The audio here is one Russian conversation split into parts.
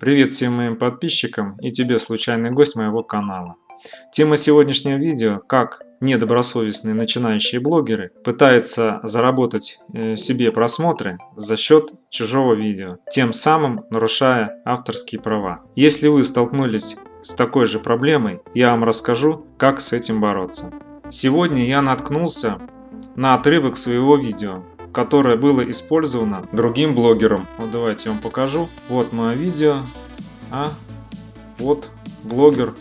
Привет всем моим подписчикам и тебе, случайный гость моего канала. Тема сегодняшнего видео – как недобросовестные начинающие блогеры пытаются заработать э, себе просмотры за счет чужого видео, тем самым нарушая авторские права. Если вы столкнулись с такой же проблемой, я вам расскажу, как с этим бороться. Сегодня я наткнулся на отрывок своего видео, которое было использовано другим блогером. Вот давайте я вам покажу. Вот мое видео, а вот блогер.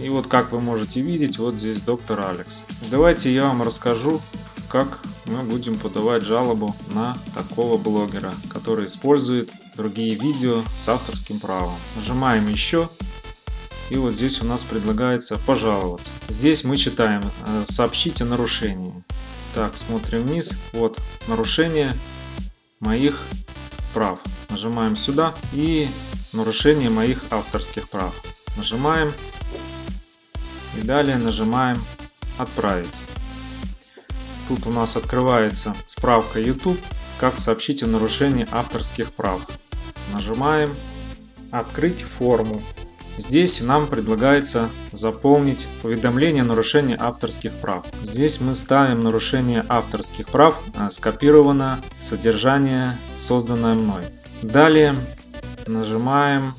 И вот как вы можете видеть, вот здесь доктор Алекс. Давайте я вам расскажу, как мы будем подавать жалобу на такого блогера, который использует другие видео с авторским правом. Нажимаем еще. И вот здесь у нас предлагается пожаловаться. Здесь мы читаем э, «Сообщите нарушение». Так, смотрим вниз. Вот нарушение моих прав. Нажимаем сюда и нарушение моих авторских прав. Нажимаем и далее нажимаем отправить. Тут у нас открывается справка YouTube, как сообщить о нарушении авторских прав. Нажимаем открыть форму. Здесь нам предлагается заполнить уведомление о нарушении авторских прав. Здесь мы ставим нарушение авторских прав, а, скопировано содержание, созданное мной. Далее нажимаем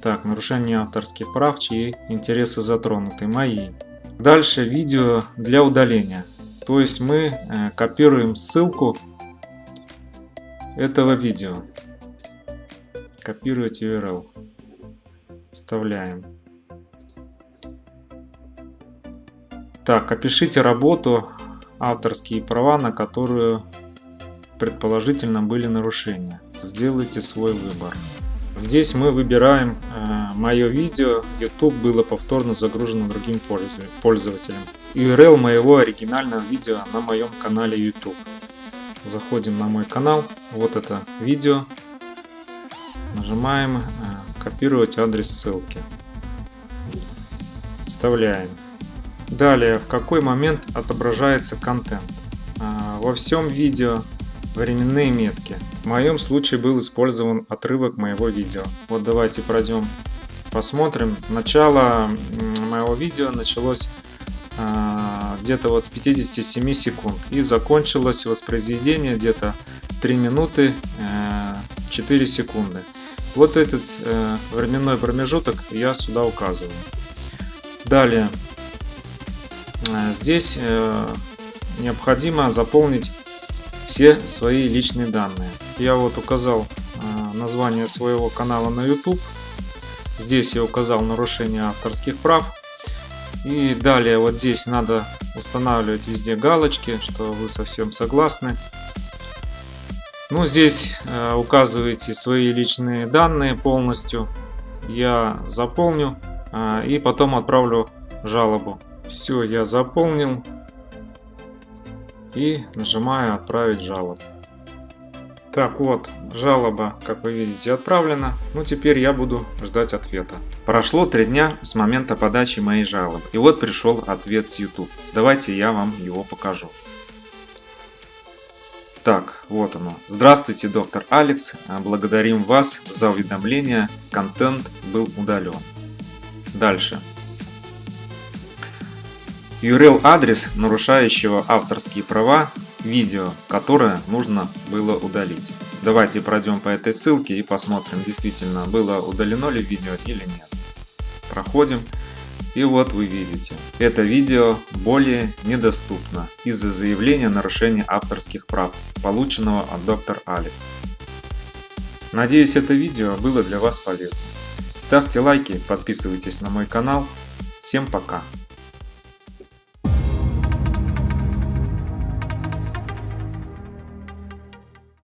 так, нарушение авторских прав, чьи интересы затронуты, мои. Дальше видео для удаления. То есть мы э, копируем ссылку этого видео. Копировать URL вставляем. Так, опишите работу, авторские права, на которую предположительно были нарушения. Сделайте свой выбор. Здесь мы выбираем э, мое видео, YouTube было повторно загружено другим пользователем. URL моего оригинального видео на моем канале YouTube. Заходим на мой канал, вот это видео, нажимаем э, копировать адрес ссылки. Вставляем. Далее, в какой момент отображается контент. А, во всем видео временные метки. В моем случае был использован отрывок моего видео. Вот давайте пройдем, посмотрим. Начало моего видео началось а, где-то вот с 57 секунд и закончилось воспроизведение где-то 3 минуты 4 э, секунды. Вот этот э, временной промежуток я сюда указываю. Далее, э, здесь э, необходимо заполнить все свои личные данные. Я вот указал э, название своего канала на YouTube. Здесь я указал нарушение авторских прав. И далее вот здесь надо устанавливать везде галочки, что вы совсем согласны. Ну, здесь э, указываете свои личные данные полностью. Я заполню э, и потом отправлю жалобу. Все, я заполнил и нажимаю отправить жалобу. Так вот, жалоба, как вы видите, отправлена. Ну, теперь я буду ждать ответа. Прошло три дня с момента подачи моей жалобы. И вот пришел ответ с YouTube. Давайте я вам его покажу. Так, вот оно. Здравствуйте, доктор Алекс. Благодарим вас за уведомление. Контент был удален. Дальше. URL адрес нарушающего авторские права видео, которое нужно было удалить. Давайте пройдем по этой ссылке и посмотрим, действительно было удалено ли видео или нет. Проходим. И вот вы видите, это видео более недоступно из-за заявления нарушения авторских прав, полученного от доктор Алекс. Надеюсь это видео было для вас полезным. Ставьте лайки, подписывайтесь на мой канал. Всем пока!